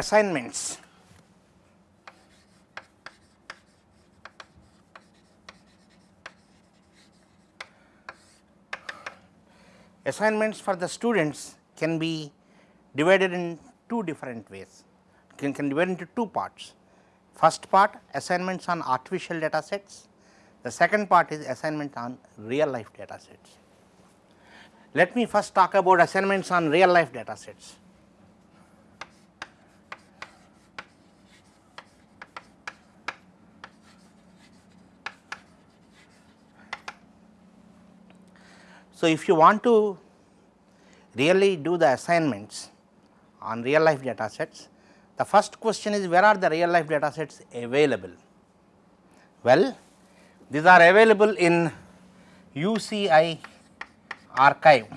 assignments assignments for the students can be divided in two different ways, can, can divide into two parts. First part assignments on artificial data sets, the second part is assignment on real life data sets. Let me first talk about assignments on real life data sets. So, if you want to really do the assignments on real life data sets, the first question is where are the real life data sets available? Well, these are available in UCI archive.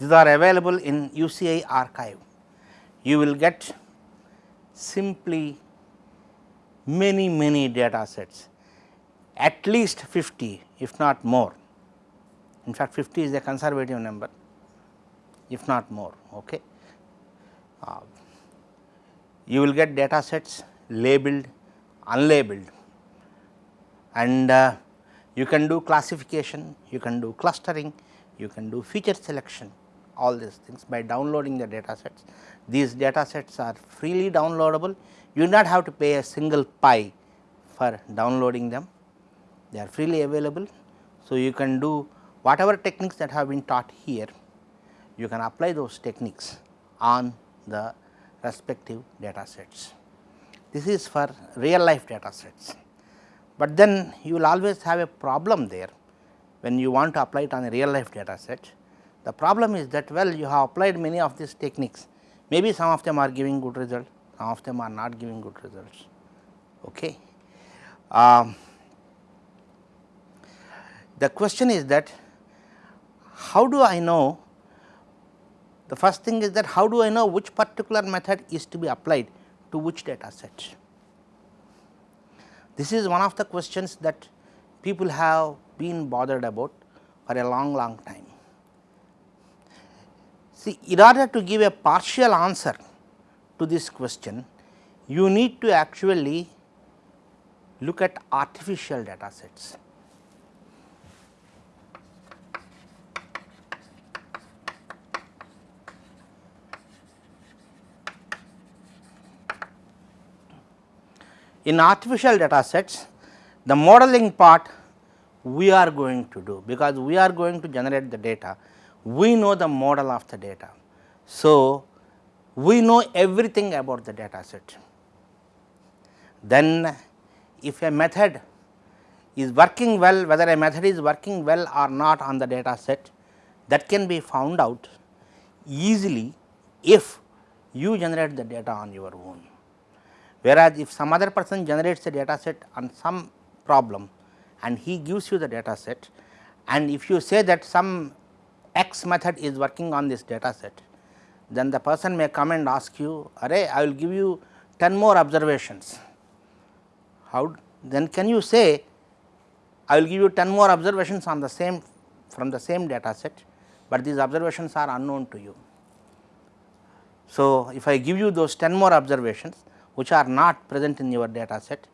These are available in UCI archive. You will get simply many many data sets at least 50 if not more. In fact, 50 is a conservative number if not more. Okay. Uh, you will get data sets labeled, unlabeled and uh, you can do classification, you can do clustering, you can do feature selection all these things by downloading the data sets. These data sets are freely downloadable, you do not have to pay a single pi for downloading them they are freely available. So, you can do whatever techniques that have been taught here, you can apply those techniques on the respective data sets. This is for real life data sets, but then you will always have a problem there when you want to apply it on a real life data set. The problem is that well you have applied many of these techniques, maybe some of them are giving good results, some of them are not giving good results. Okay. Um, the question is that how do I know the first thing is that how do I know which particular method is to be applied to which data set. This is one of the questions that people have been bothered about for a long long time. See in order to give a partial answer to this question, you need to actually look at artificial data sets. In artificial data sets, the modeling part we are going to do because we are going to generate the data, we know the model of the data. So, we know everything about the data set. Then if a method is working well, whether a method is working well or not on the data set, that can be found out easily if you generate the data on your own. Whereas, if some other person generates a data set on some problem and he gives you the data set and if you say that some x method is working on this data set, then the person may come and ask you, Array, I will give you 10 more observations. How then can you say, I will give you 10 more observations on the same from the same data set, but these observations are unknown to you. So, if I give you those 10 more observations, which are not present in your data set,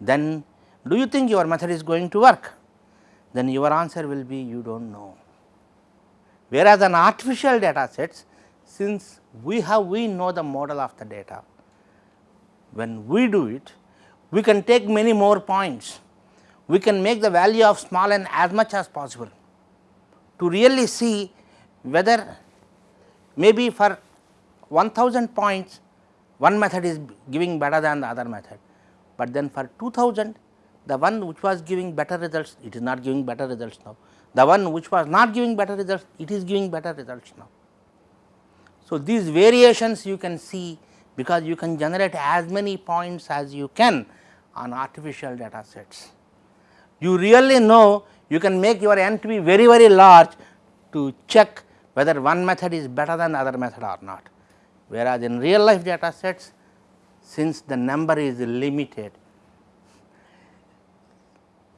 then do you think your method is going to work? Then your answer will be you do not know. Whereas, on artificial data sets, since we have we know the model of the data, when we do it, we can take many more points. We can make the value of small n as much as possible to really see whether maybe for 1000 points one method is giving better than the other method, but then for 2000 the one which was giving better results it is not giving better results now, the one which was not giving better results it is giving better results now. So, these variations you can see because you can generate as many points as you can on artificial data sets. You really know you can make your n to be very very large to check whether one method is better than the other method or not whereas in real life data sets since the number is limited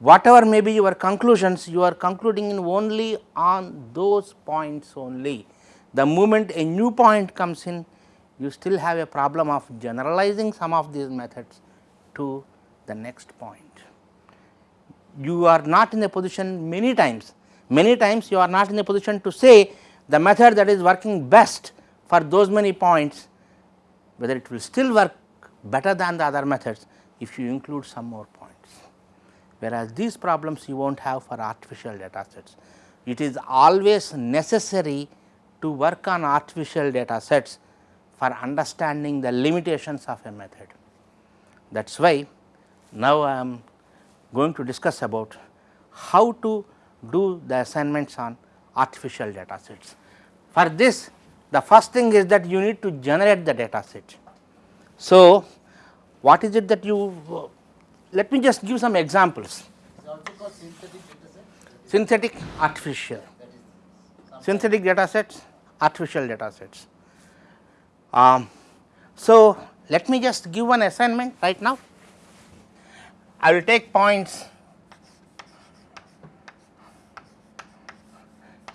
whatever may be your conclusions you are concluding in only on those points only The moment a new point comes in, you still have a problem of generalizing some of these methods to the next point. You are not in a position many times, many times you are not in a position to say the method that is working best for those many points, whether it will still work better than the other methods if you include some more points. Whereas, these problems you will not have for artificial data sets. It is always necessary to work on artificial data sets for understanding the limitations of a method. That is why now I am going to discuss about how to do the assignments on artificial data sets. For this the first thing is that you need to generate the data set. So, what is it that you let me just give some examples. synthetic Synthetic artificial, synthetic data sets, artificial data sets. Um, so, let me just give one assignment right now. I will take points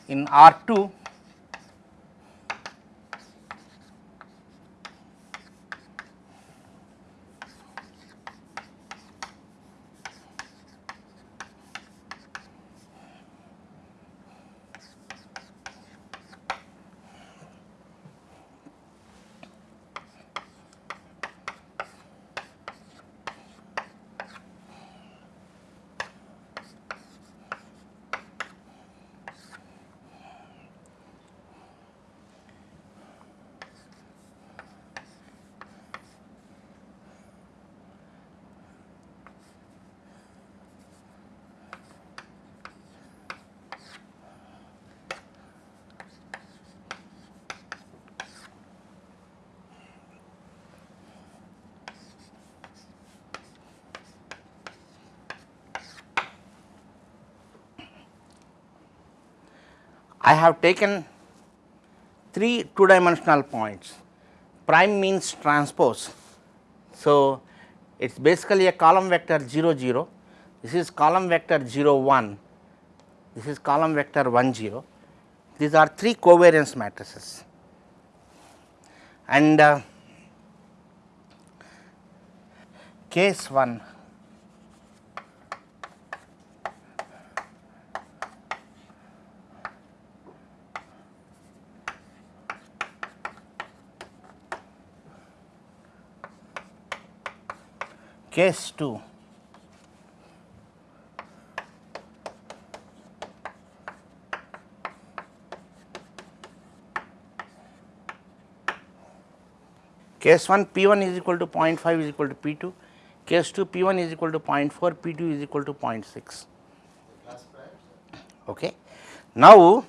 in R 2 I have taken three two dimensional points. Prime means transpose. So, it is basically a column vector 0 0 this is column vector 0 1 this is column vector 1 0 these are three covariance matrices. And uh, case 1 case 2 case 1 p 1 is equal to 0.5 is equal to p 2 case 2 p 1 is equal to 0.4 p 2 is equal to 0.6 okay. Now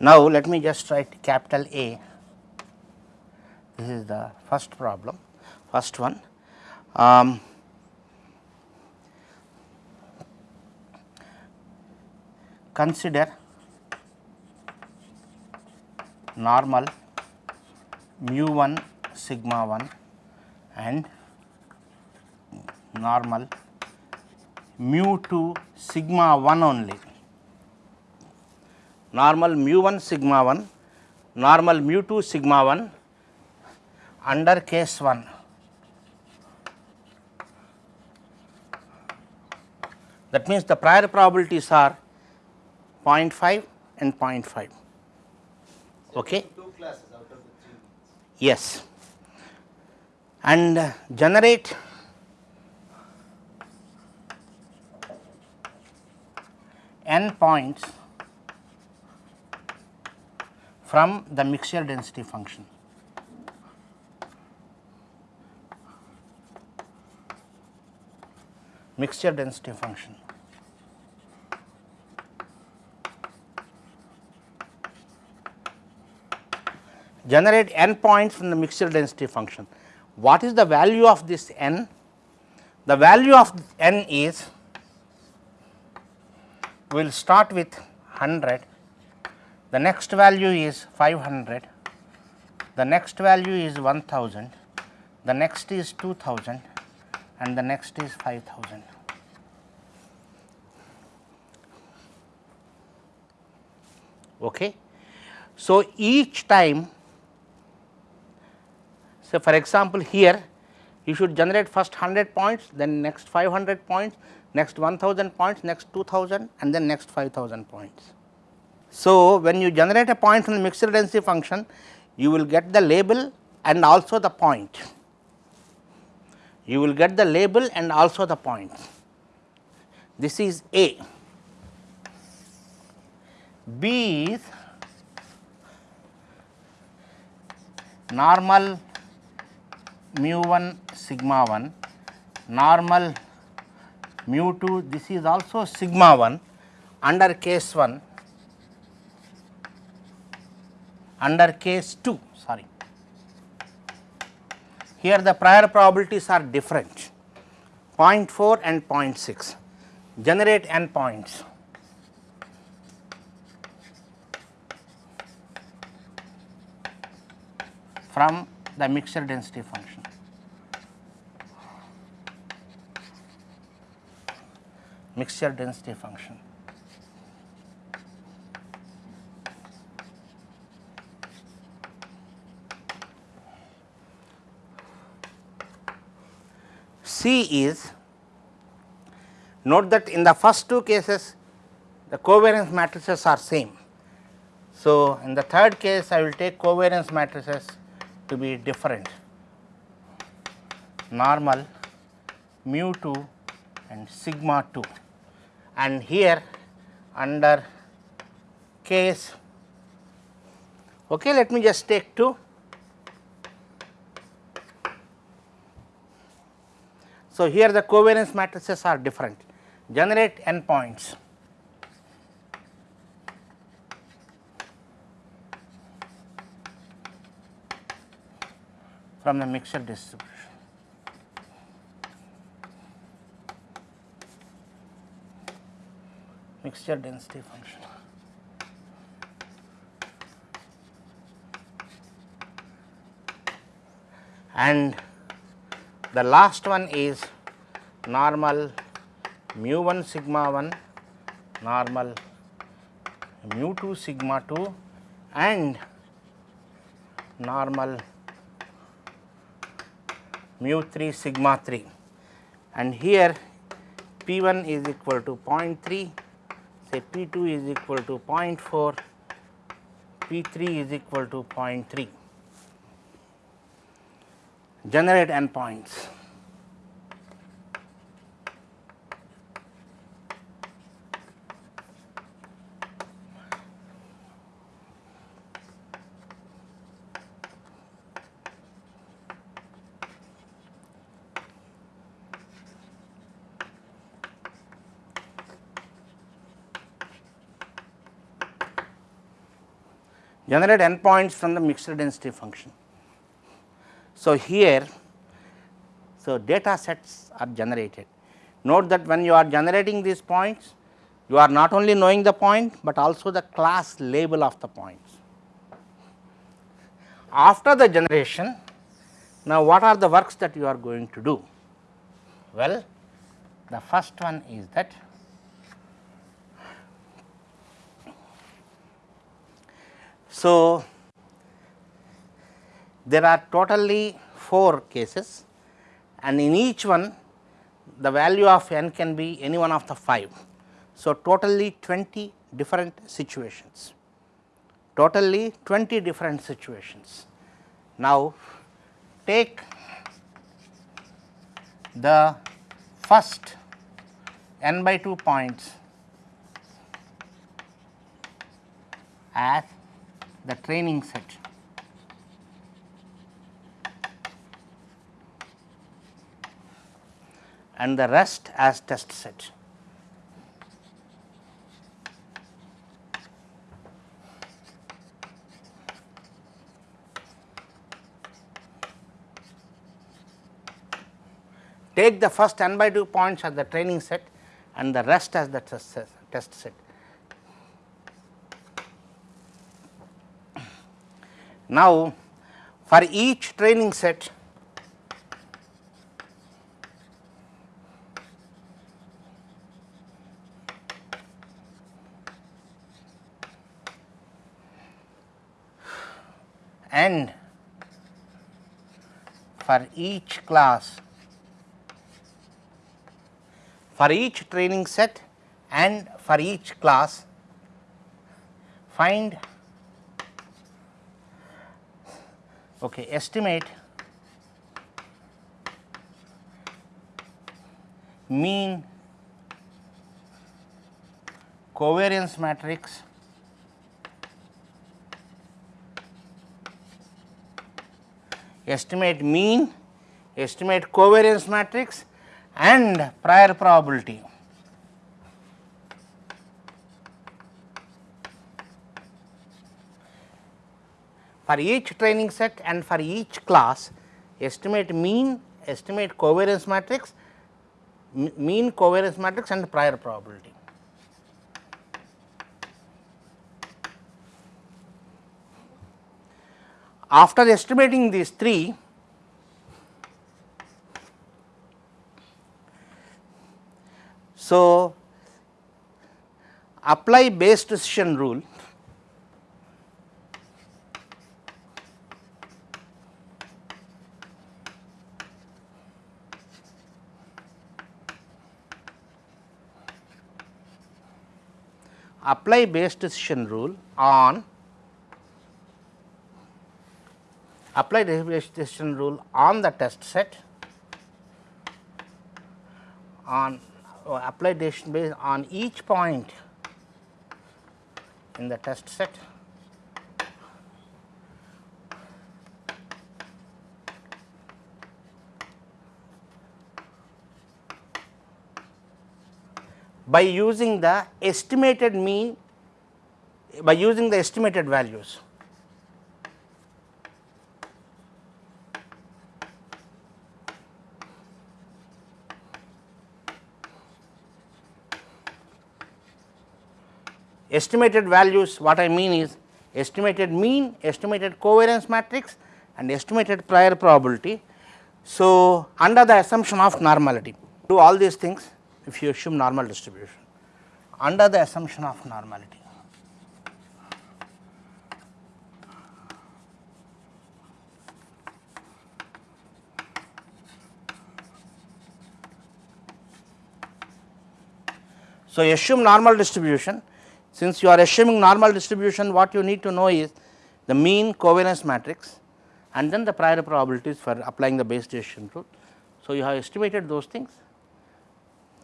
Now, let me just write capital A, this is the first problem, first one. Um, consider normal mu 1 sigma 1 and normal mu 2 sigma 1 only normal mu 1 sigma 1, normal mu 2 sigma 1 under case 1. That means, the prior probabilities are 0.5 and 0.5. Okay? Two classes out of the three. Yes. And uh, generate n points from the mixture density function. Mixture density function. Generate n points from the mixture density function. What is the value of this n? The value of n is we will start with 100 the next value is 500, the next value is 1000, the next is 2000 and the next is 5000. Okay. So, each time so, for example, here you should generate first 100 points, then next 500 points, next 1000 points, next 2000 and then next 5000 points. So, when you generate a point from the mixed density function you will get the label and also the point. You will get the label and also the point. This is A. B is normal mu 1 sigma 1, normal mu 2 this is also sigma 1 under case 1 under case 2 sorry. Here the prior probabilities are different 0.4 and 0.6 generate n points. from the mixture density function. Mixture density function. C is note that in the first two cases the covariance matrices are same. So, in the third case I will take covariance matrices to be different. Normal mu 2 and sigma 2 and here under case okay let me just take 2 So, here the covariance matrices are different generate n points. from the mixture distribution. Mixture density function. And the last one is normal mu 1 sigma 1, normal mu 2 sigma 2 and normal mu 3 sigma 3 and here P 1 is equal to 0.3 say P 2 is equal to 0.4 P 3 is equal to 0.3 generate endpoints. generate endpoints from the mixed density function. So, here so data sets are generated. Note that when you are generating these points you are not only knowing the point, but also the class label of the points. After the generation now what are the works that you are going to do? Well, the first one is that So, there are totally 4 cases and in each one the value of n can be any one of the 5. So, totally 20 different situations, totally 20 different situations. Now, take the first n by 2 points as the training set. And the rest as test set. Take the first n by 2 points as the training set and the rest as the test set. Test set. Now, for each training set and for each class. For each training set and for each class find okay estimate mean covariance matrix estimate mean, estimate covariance matrix and prior probability. For each training set and for each class, estimate mean, estimate covariance matrix, mean covariance matrix and prior probability. After estimating these three, so apply Bayes decision rule. Apply Bayes decision rule on apply the Bayes rule on the test set on uh, apply decision based on each point in the test set by using the estimated mean by using the estimated values. Estimated values what I mean is estimated mean, estimated covariance matrix and estimated prior probability. So, under the assumption of normality do all these things if you assume normal distribution under the assumption of normality. So, assume normal distribution since you are assuming normal distribution what you need to know is the mean covariance matrix and then the prior probabilities for applying the Bayes decision rule. So, you have estimated those things.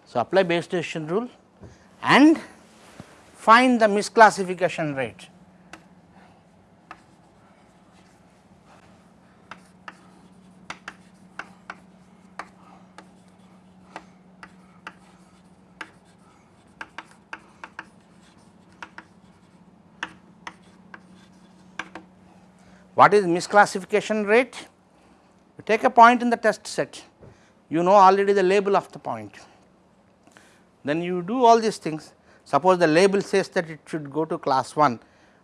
So, apply Bayes decision rule and find the misclassification rate. What is misclassification rate? You take a point in the test set, you know already the label of the point. Then you do all these things. Suppose the label says that it should go to class 1,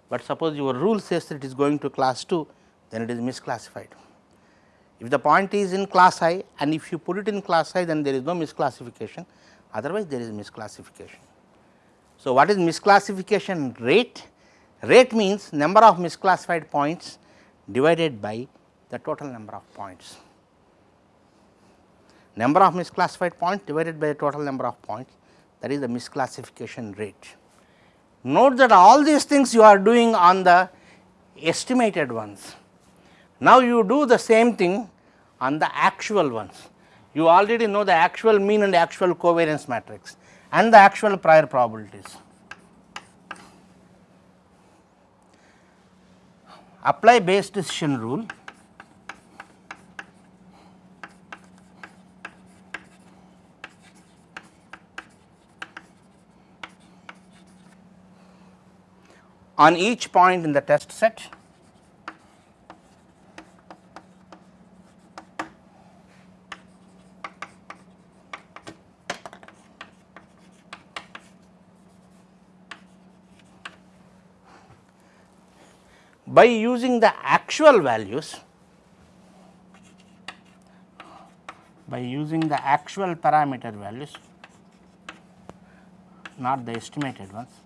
but suppose your rule says that it is going to class 2, then it is misclassified. If the point is in class i and if you put it in class i, then there is no misclassification, otherwise there is misclassification. So, what is misclassification rate? Rate means number of misclassified points divided by the total number of points. Number of misclassified points divided by the total number of points that is the misclassification rate. Note that all these things you are doing on the estimated ones. Now, you do the same thing on the actual ones. You already know the actual mean and actual covariance matrix and the actual prior probabilities. Apply Bayes decision rule. On each point in the test set by using the actual values by using the actual parameter values not the estimated ones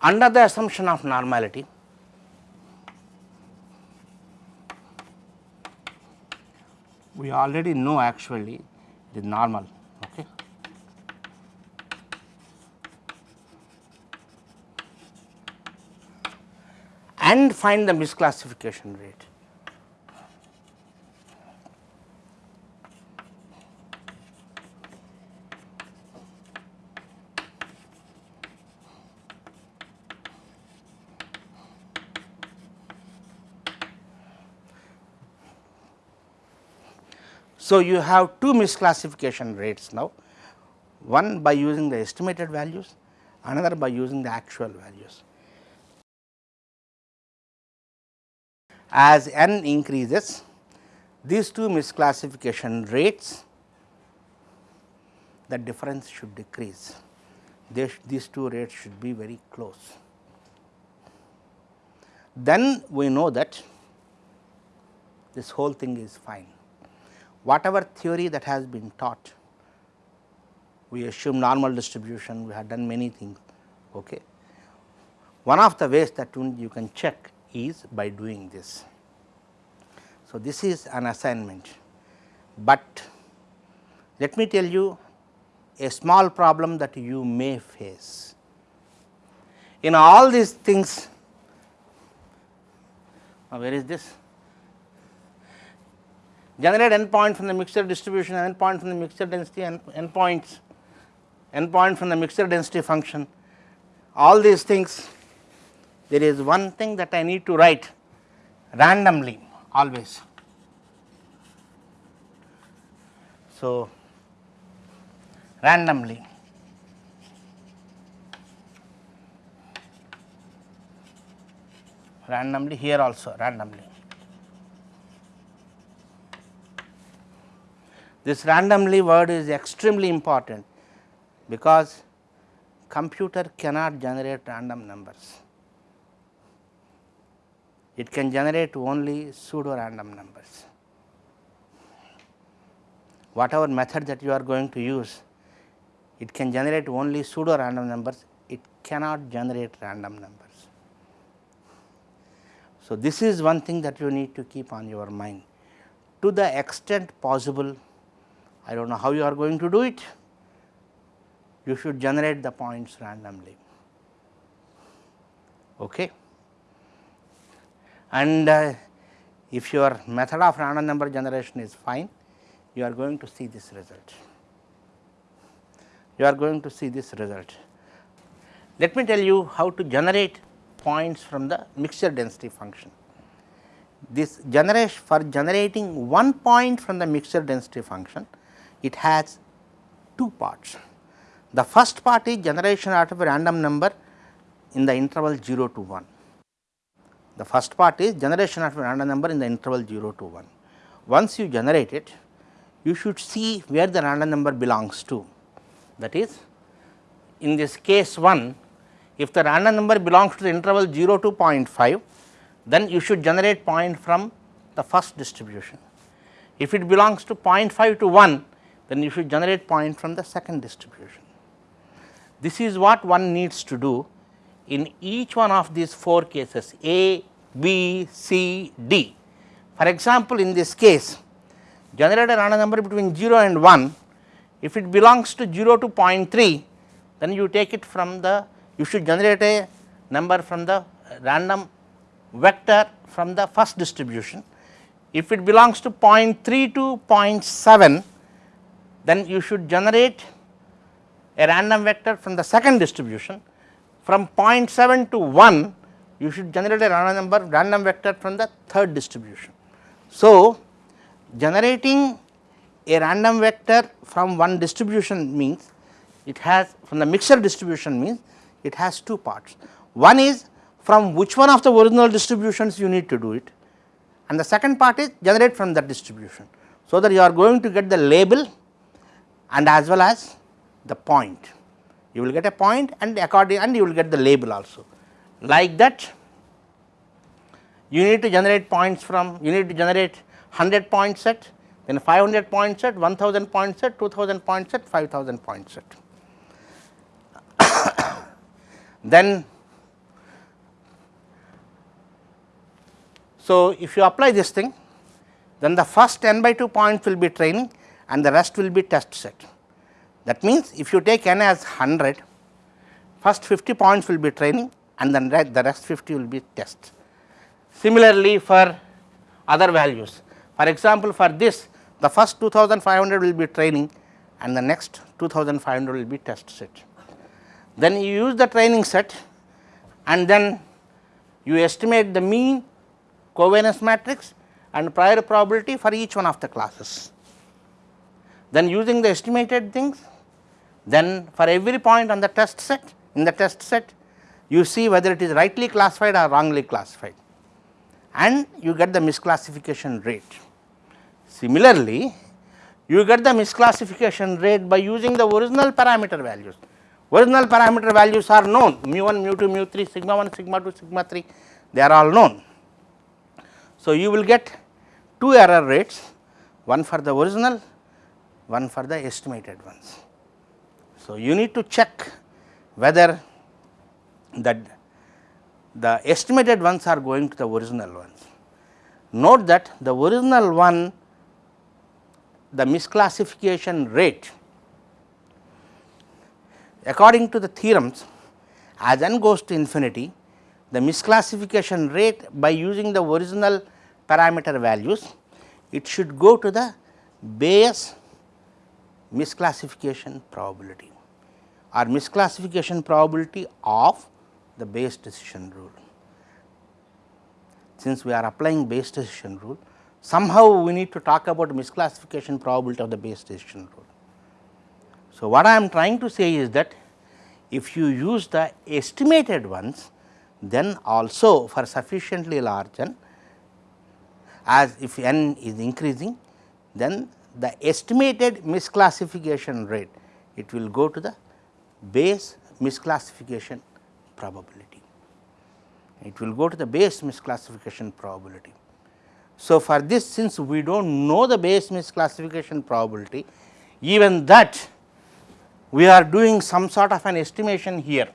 under the assumption of normality we already know actually is normal okay? And find the misclassification rate So, you have two misclassification rates now, one by using the estimated values, another by using the actual values. As n increases, these two misclassification rates, the difference should decrease. They these two rates should be very close. Then we know that this whole thing is fine whatever theory that has been taught, we assume normal distribution, we have done many things. Okay. One of the ways that you can check is by doing this. So, this is an assignment, but let me tell you a small problem that you may face. In all these things, where is this? Generate endpoint from the mixture distribution, endpoint from the mixture density, and endpoints, endpoint from the mixture density function. All these things, there is one thing that I need to write randomly always. So, randomly. randomly here also randomly. This randomly word is extremely important because computer cannot generate random numbers. It can generate only pseudo random numbers. Whatever method that you are going to use, it can generate only pseudo random numbers, it cannot generate random numbers. So, this is one thing that you need to keep on your mind. To the extent possible, I do not know how you are going to do it, you should generate the points randomly. Okay. And uh, if your method of random number generation is fine, you are going to see this result. You are going to see this result. Let me tell you how to generate points from the mixture density function. This generation for generating one point from the mixture density function, it has two parts. The first part is generation out of a random number in the interval 0 to 1. The first part is generation of a random number in the interval 0 to 1. Once you generate it, you should see where the random number belongs to. That is, in this case 1, if the random number belongs to the interval 0 to 0.5, then you should generate point from the first distribution. If it belongs to 0.5 to 1, then you should generate point from the second distribution. This is what one needs to do in each one of these 4 cases A, B, C, D. For example, in this case generate a random number between 0 and 1, if it belongs to 0 to 0.3 then you take it from the you should generate a number from the random vector from the first distribution. If it belongs to 0.3 to 0.7 then you should generate a random vector from the second distribution from 0.7 to 1 you should generate a random number random vector from the third distribution. So, generating a random vector from one distribution means it has from the mixture distribution means it has two parts. One is from which one of the original distributions you need to do it and the second part is generate from that distribution. So, that you are going to get the label and as well as the point. You will get a point and according and you will get the label also. Like that, you need to generate points from, you need to generate 100 point set, then 500 point set, 1000 point set, 2000 point set, 5000 point set. then So, if you apply this thing then the first n by 2 points will be training and the rest will be test set. That means, if you take n as 100 first 50 points will be training and then the rest 50 will be test. Similarly, for other values for example, for this the first 2500 will be training and the next 2500 will be test set. Then you use the training set and then you estimate the mean covariance matrix and prior probability for each one of the classes. Then using the estimated things, then for every point on the test set, in the test set, you see whether it is rightly classified or wrongly classified and you get the misclassification rate. Similarly, you get the misclassification rate by using the original parameter values. Original parameter values are known mu 1, mu 2, mu 3, sigma 1, sigma 2, sigma 3 they are all known. So, you will get two error rates one for the original one for the estimated ones. So, you need to check whether that the estimated ones are going to the original ones. Note that the original one the misclassification rate according to the theorems as n goes to infinity the misclassification rate by using the original parameter values it should go to the Bayes misclassification probability or misclassification probability of the Bayes decision rule. Since we are applying Bayes decision rule, somehow we need to talk about misclassification probability of the Bayes decision rule. So, what I am trying to say is that if you use the estimated ones, then also for sufficiently large n as if n is increasing, then the estimated misclassification rate it will go to the Bayes misclassification probability. It will go to the Bayes misclassification probability. So, for this since we do not know the Bayes misclassification probability, even that we are doing some sort of an estimation here.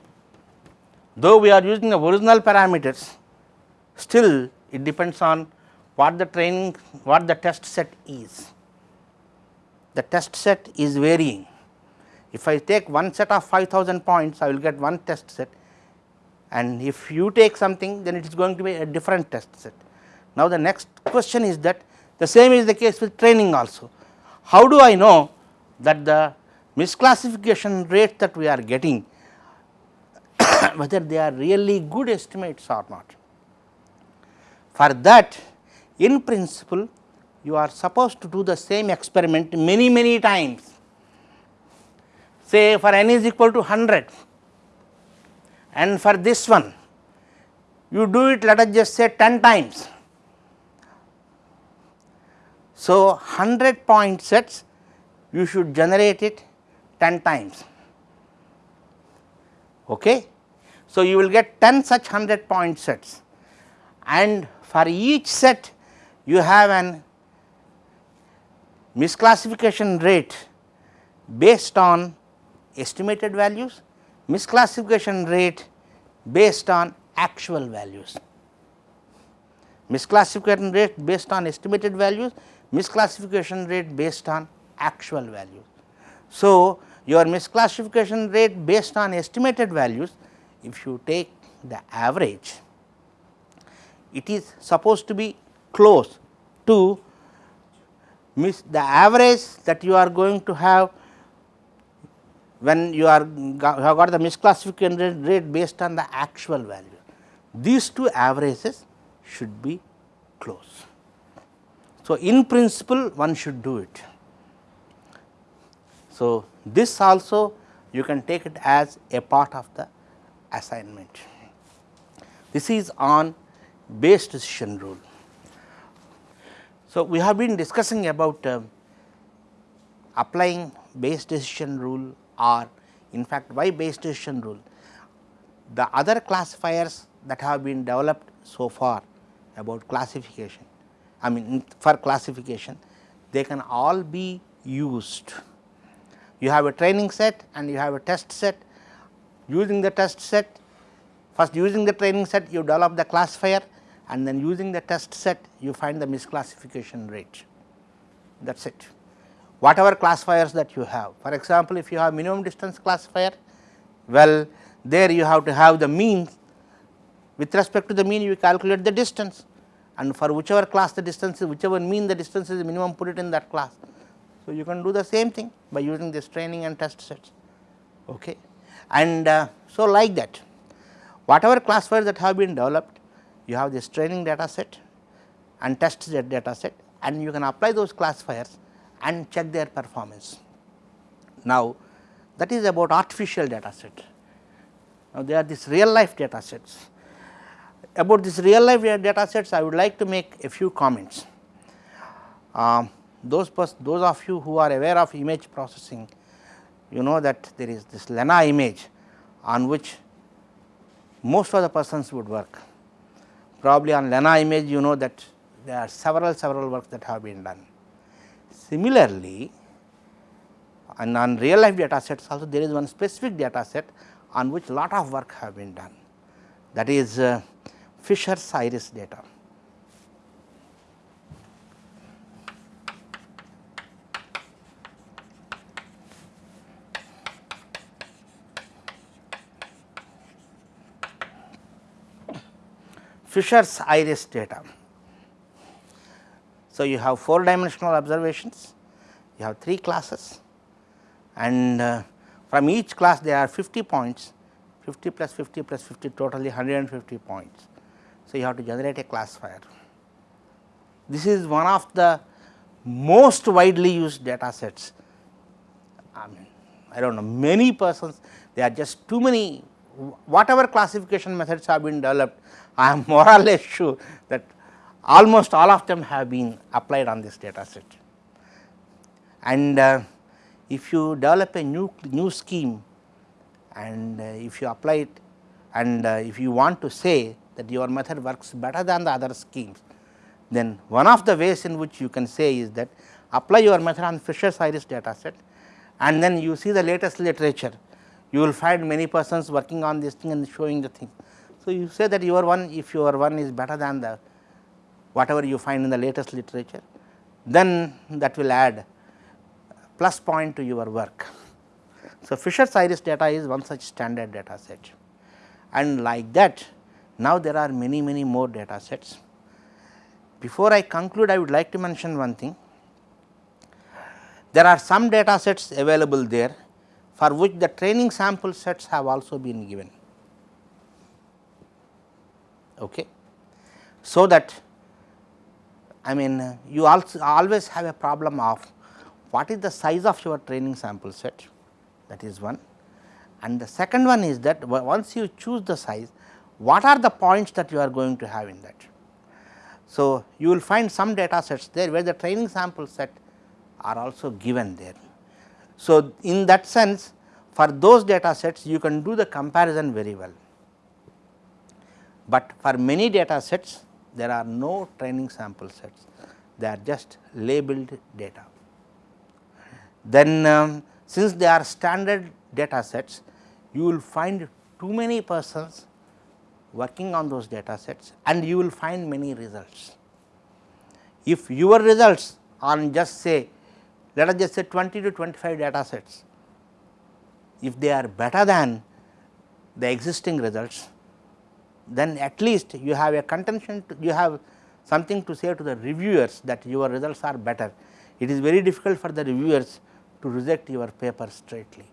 Though we are using the original parameters, still it depends on what the training, what the test set is. The test set is varying. If I take one set of 5000 points, I will get one test set and if you take something then it is going to be a different test set. Now, the next question is that the same is the case with training also. How do I know that the misclassification rate that we are getting whether they are really good estimates or not. For that in principle you are supposed to do the same experiment many many times say for n is equal to 100 and for this one you do it let us just say 10 times so, 100 point sets you should generate it 10 times. Okay. So, you will get 10 such 100 point sets and for each set you have an misclassification rate based on estimated values, misclassification rate based on actual values. Misclassification rate based on estimated values, misclassification rate based on actual values. So, your misclassification rate based on estimated values if you take the average it is supposed to be close to miss the average that you are going to have when you are have got the misclassification rate based on the actual value. These two averages should be close. So, in principle one should do it. So, this also you can take it as a part of the assignment. This is on Bayes decision rule. So, we have been discussing about uh, applying Bayes decision rule or in fact, why Bayes decision rule. The other classifiers that have been developed so far about classification I mean for classification they can all be used. You have a training set and you have a test set using the test set first using the training set you develop the classifier and then using the test set you find the misclassification rate that is it. Whatever classifiers that you have for example, if you have minimum distance classifier well there you have to have the mean with respect to the mean you calculate the distance and for whichever class the distance is whichever mean the distance is minimum put it in that class. So, you can do the same thing by using this training and test sets okay. and uh, so like that whatever classifiers that have been developed you have this training data set and test data set and you can apply those classifiers and check their performance. Now, that is about artificial data set. Now, they are this real life data sets. About this real life data sets, I would like to make a few comments. Um, those, those of you who are aware of image processing, you know that there is this Lena image on which most of the persons would work. Probably on Lena image you know that there are several several works that have been done. Similarly, and on real life data sets also there is one specific data set on which lot of work have been done that is uh, Fisher's iris data. Fisher's iris data. So, you have 4 dimensional observations, you have 3 classes and uh, from each class there are 50 points 50 plus 50 plus 50 totally 150 points. So, you have to generate a classifier. This is one of the most widely used data sets. I mean I do not know many persons there are just too many whatever classification methods have been developed I am more or less sure that almost all of them have been applied on this data set. And uh, if you develop a new, new scheme and uh, if you apply it and uh, if you want to say that your method works better than the other schemes, then one of the ways in which you can say is that apply your method on Fisher's iris data set and then you see the latest literature, you will find many persons working on this thing and showing the thing. So, you say that your one if your one is better than the whatever you find in the latest literature, then that will add plus point to your work. So, Fisher's iris data is one such standard data set and like that now there are many many more data sets. Before I conclude I would like to mention one thing. There are some data sets available there for which the training sample sets have also been given. Okay. So, that I mean you also always have a problem of what is the size of your training sample set that is one and the second one is that once you choose the size what are the points that you are going to have in that. So, you will find some data sets there where the training sample set are also given there. So, in that sense for those data sets you can do the comparison very well but for many data sets there are no training sample sets, they are just labeled data. Then um, since they are standard data sets, you will find too many persons working on those data sets and you will find many results. If your results on just say let us just say 20 to 25 data sets, if they are better than the existing results, then at least you have a contention to, you have something to say to the reviewers that your results are better. It is very difficult for the reviewers to reject your paper straightly,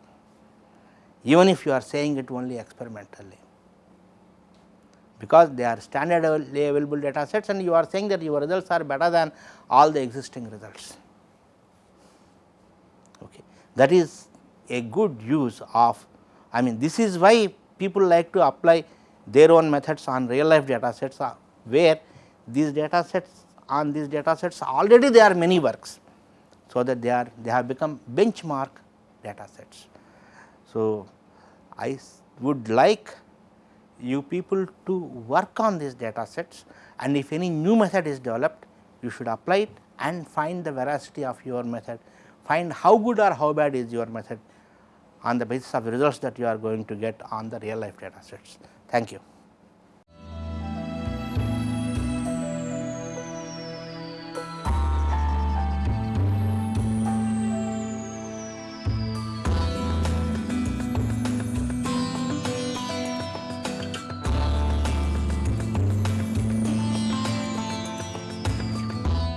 even if you are saying it only experimentally, because they are standard available data sets and you are saying that your results are better than all the existing results. That is a good use of I mean this is why people like to apply their own methods on real life data sets uh, where these data sets on these data sets already there are many works. So, that they are they have become benchmark data sets. So, I would like you people to work on these data sets and if any new method is developed you should apply it and find the veracity of your method, find how good or how bad is your method on the basis of results that you are going to get on the real life data sets. Thank you.